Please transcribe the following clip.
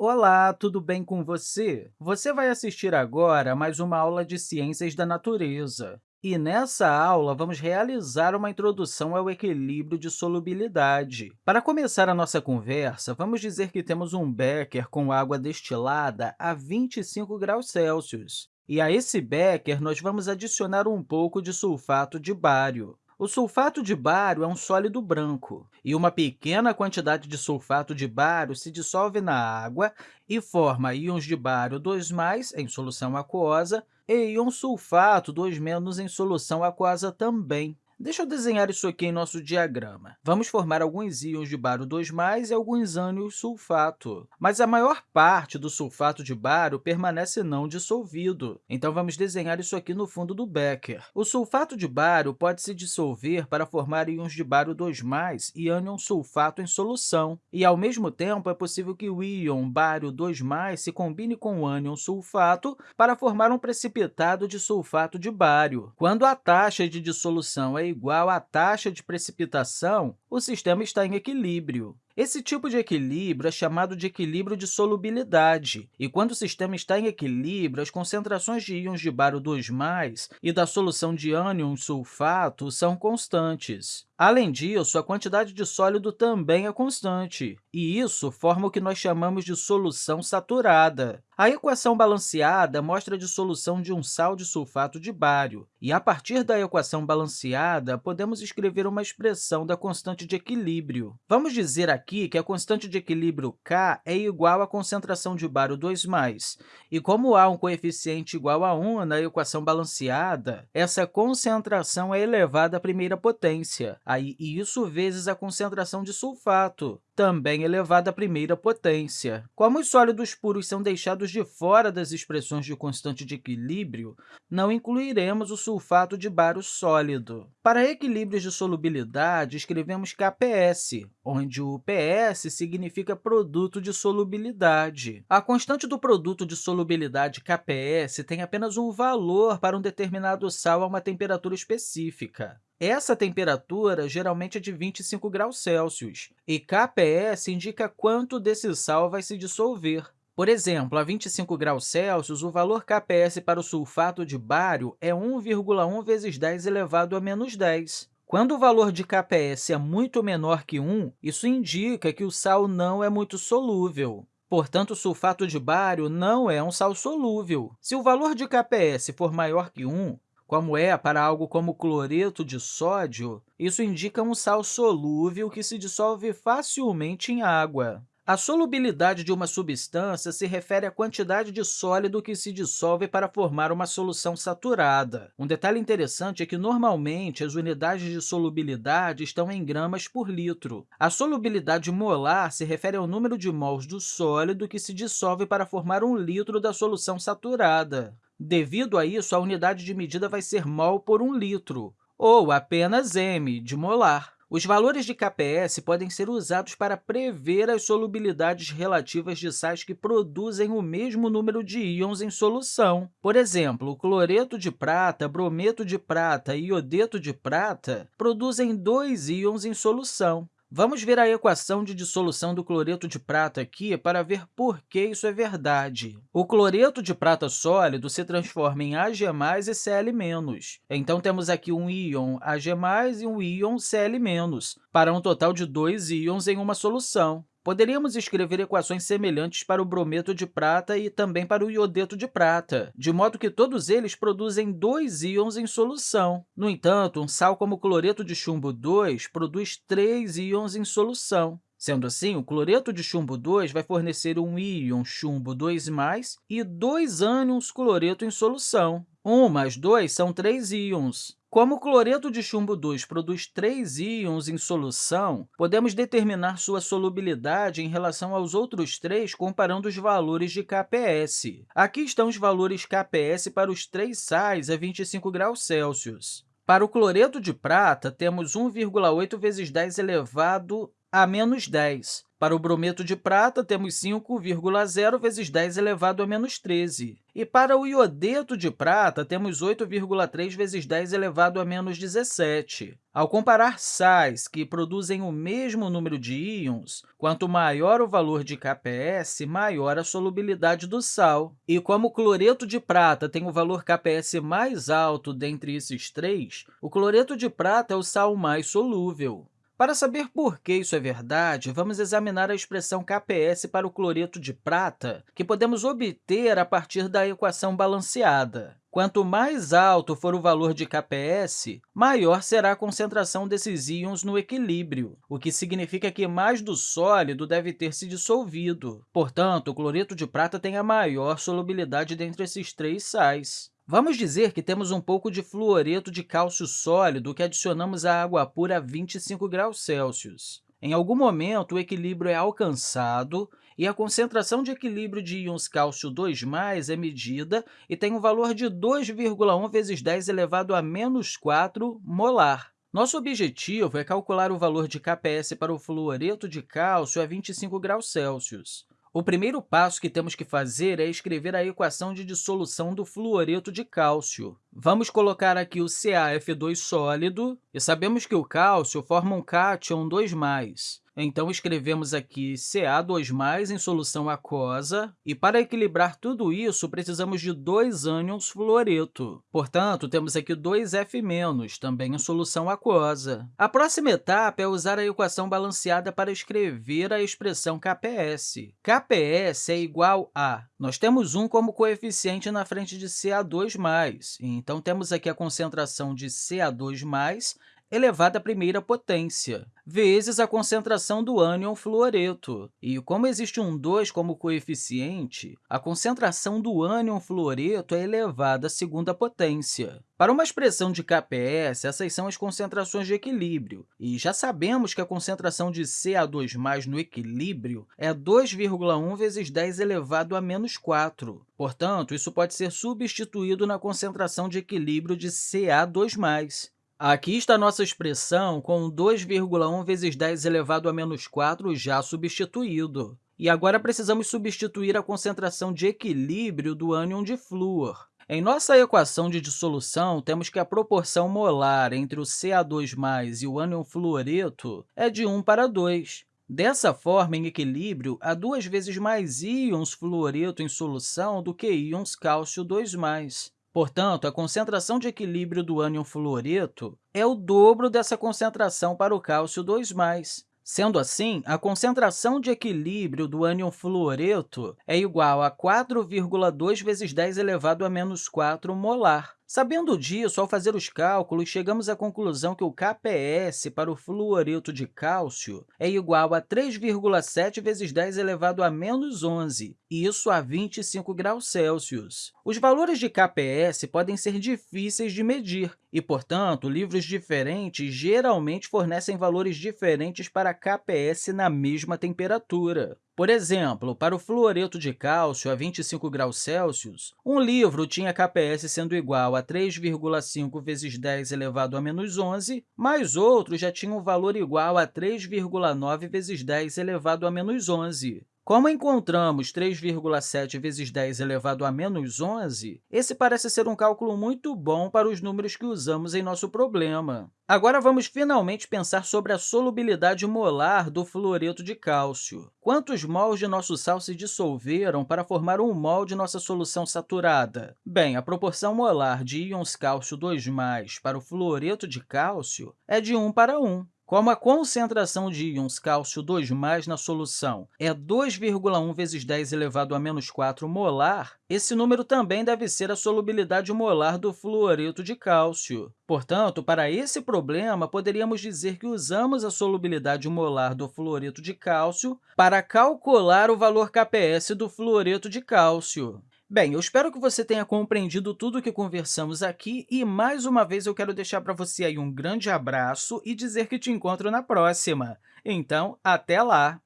Olá, tudo bem com você? Você vai assistir agora a mais uma aula de Ciências da Natureza. E nessa aula, vamos realizar uma introdução ao equilíbrio de solubilidade. Para começar a nossa conversa, vamos dizer que temos um becker com água destilada a 25 graus Celsius. E a esse becker, nós vamos adicionar um pouco de sulfato de bário. O sulfato de bário é um sólido branco, e uma pequena quantidade de sulfato de bário se dissolve na água e forma íons de bário 2+, em solução aquosa, e íon sulfato 2- em solução aquosa também. Deixa eu desenhar isso aqui em nosso diagrama. Vamos formar alguns íons de bário 2+, e alguns ânions sulfato. Mas a maior parte do sulfato de bário permanece não dissolvido. Então, vamos desenhar isso aqui no fundo do becker. O sulfato de bário pode se dissolver para formar íons de bário 2+, e ânion sulfato em solução. E, ao mesmo tempo, é possível que o íon bário 2+, se combine com o ânion sulfato para formar um precipitado de sulfato de bário. Quando a taxa de dissolução é igual à taxa de precipitação, o sistema está em equilíbrio. Esse tipo de equilíbrio é chamado de equilíbrio de solubilidade, e quando o sistema está em equilíbrio, as concentrações de íons de bário 2+, e da solução de ânion sulfato são constantes. Além disso, a quantidade de sólido também é constante, e isso forma o que nós chamamos de solução saturada. A equação balanceada mostra a dissolução de um sal de sulfato de bário, e, a partir da equação balanceada, podemos escrever uma expressão da constante de equilíbrio. Vamos dizer aqui que a constante de equilíbrio K é igual à concentração de bário 2+, e como há um coeficiente igual a 1 na equação balanceada, essa concentração é elevada à primeira potência, aí isso vezes a concentração de sulfato, também elevada à primeira potência. Como os sólidos puros são deixados de fora das expressões de constante de equilíbrio, não incluiremos o sulfato de bário sólido. Para equilíbrios de solubilidade, escrevemos KPS, onde o PS significa produto de solubilidade. A constante do produto de solubilidade KPS tem apenas um valor para um determinado sal a uma temperatura específica. Essa temperatura geralmente é de 25 graus Celsius, e KPS indica quanto desse sal vai se dissolver. Por exemplo, a 25 graus Celsius, o valor KPS para o sulfato de bário é 1,1 vezes 10 elevado a menos 10. Quando o valor de KPS é muito menor que 1, isso indica que o sal não é muito solúvel. Portanto, o sulfato de bário não é um sal solúvel. Se o valor de KPS for maior que 1, como é para algo como cloreto de sódio, isso indica um sal solúvel que se dissolve facilmente em água. A solubilidade de uma substância se refere à quantidade de sólido que se dissolve para formar uma solução saturada. Um detalhe interessante é que, normalmente, as unidades de solubilidade estão em gramas por litro. A solubilidade molar se refere ao número de mols do sólido que se dissolve para formar um litro da solução saturada. Devido a isso, a unidade de medida vai ser mol por um litro, ou apenas m, de molar. Os valores de KPS podem ser usados para prever as solubilidades relativas de sais que produzem o mesmo número de íons em solução. Por exemplo, cloreto de prata, brometo de prata e iodeto de prata produzem dois íons em solução. Vamos ver a equação de dissolução do cloreto de prata aqui para ver por que isso é verdade. O cloreto de prata sólido se transforma em Ag+, e Cl-. Então, temos aqui um íon Ag+, e um íon Cl-, para um total de dois íons em uma solução. Poderíamos escrever equações semelhantes para o brometo de prata e também para o iodeto de prata, de modo que todos eles produzem dois íons em solução. No entanto, um sal como o cloreto de chumbo 2 produz três íons em solução. Sendo assim, o cloreto de chumbo 2 vai fornecer um íon chumbo 2+, e dois ânions cloreto em solução. 1 mais 2 são três íons. Como o cloreto de chumbo 2 produz três íons em solução, podemos determinar sua solubilidade em relação aos outros três comparando os valores de KPS. Aqui estão os valores KPS para os três sais a 25 graus Celsius. Para o cloreto de prata, temos 1,8 vezes 10 elevado a menos 10. Para o brometo de prata, temos 5,0 vezes 10 elevado a menos 13. E para o iodeto de prata, temos 8,3 vezes 10 elevado a menos 17. Ao comparar sais que produzem o mesmo número de íons, quanto maior o valor de KPS, maior a solubilidade do sal. E como o cloreto de prata tem o valor KPS mais alto dentre esses três, o cloreto de prata é o sal mais solúvel. Para saber por que isso é verdade, vamos examinar a expressão KPS para o cloreto de prata, que podemos obter a partir da equação balanceada. Quanto mais alto for o valor de KPS, maior será a concentração desses íons no equilíbrio, o que significa que mais do sólido deve ter se dissolvido. Portanto, o cloreto de prata tem a maior solubilidade dentre esses três sais. Vamos dizer que temos um pouco de fluoreto de cálcio sólido que adicionamos à água pura a 25 graus Celsius. Em algum momento, o equilíbrio é alcançado e a concentração de equilíbrio de íons cálcio 2+, é medida e tem um valor de 2,1 vezes 10 elevado a menos 4 molar. Nosso objetivo é calcular o valor de KPS para o fluoreto de cálcio a 25 graus Celsius. O primeiro passo que temos que fazer é escrever a equação de dissolução do fluoreto de cálcio. Vamos colocar aqui o CaF2 sólido, e sabemos que o cálcio forma um cátion 2+. Então, escrevemos aqui Ca2+, em solução aquosa, e para equilibrar tudo isso, precisamos de dois ânions fluoreto. Portanto, temos aqui 2F-, também em solução aquosa. A próxima etapa é usar a equação balanceada para escrever a expressão KPS. KPS é igual a... Nós temos 1 como coeficiente na frente de Ca2+, então temos aqui a concentração de Ca2+, elevado à primeira potência, vezes a concentração do ânion fluoreto. E como existe um 2 como coeficiente, a concentração do ânion fluoreto é elevada à segunda potência. Para uma expressão de KPS, essas são as concentrações de equilíbrio, e já sabemos que a concentração de Ca2+, no equilíbrio é 2,1 vezes 10 elevado a menos 4. Portanto, isso pode ser substituído na concentração de equilíbrio de Ca2+. Aqui está nossa expressão com 2,1 vezes 10 elevado a menos 4 já substituído. E agora precisamos substituir a concentração de equilíbrio do ânion de flúor. Em nossa equação de dissolução, temos que a proporção molar entre o Ca2+, e o ânion fluoreto é de 1 para 2. Dessa forma, em equilíbrio, há duas vezes mais íons fluoreto em solução do que íons cálcio 2+. Portanto, a concentração de equilíbrio do ânion fluoreto é o dobro dessa concentração para o cálcio 2+. Sendo assim, a concentração de equilíbrio do ânion fluoreto é igual a 4,2 vezes 10 elevado a menos 4 molar. Sabendo disso, ao fazer os cálculos, chegamos à conclusão que o KPS para o fluoreto de cálcio é igual a 3,7 vezes 10 elevado a menos 11, isso a 25 graus Celsius. Os valores de KPS podem ser difíceis de medir e, portanto, livros diferentes geralmente fornecem valores diferentes para KPS na mesma temperatura. Por exemplo, para o fluoreto de cálcio a 25 graus Celsius, um livro tinha KPS sendo igual a 3,5 vezes 10 elevado a menos 11, mas outro já tinha um valor igual a 3,9 vezes 10 elevado a menos 11. Como encontramos 3,7 vezes 10 elevado a menos 11, esse parece ser um cálculo muito bom para os números que usamos em nosso problema. Agora, vamos finalmente pensar sobre a solubilidade molar do fluoreto de cálcio. Quantos mols de nosso sal se dissolveram para formar um mol de nossa solução saturada? Bem, a proporção molar de íons cálcio 2+, para o fluoreto de cálcio é de 1 para 1. Como a concentração de íons cálcio 2+, na solução é 2,1 vezes 10 elevado a menos 4 molar, esse número também deve ser a solubilidade molar do fluoreto de cálcio. Portanto, para esse problema, poderíamos dizer que usamos a solubilidade molar do fluoreto de cálcio para calcular o valor KPS do fluoreto de cálcio. Bem, eu espero que você tenha compreendido tudo o que conversamos aqui e, mais uma vez, eu quero deixar para você aí um grande abraço e dizer que te encontro na próxima. Então, até lá!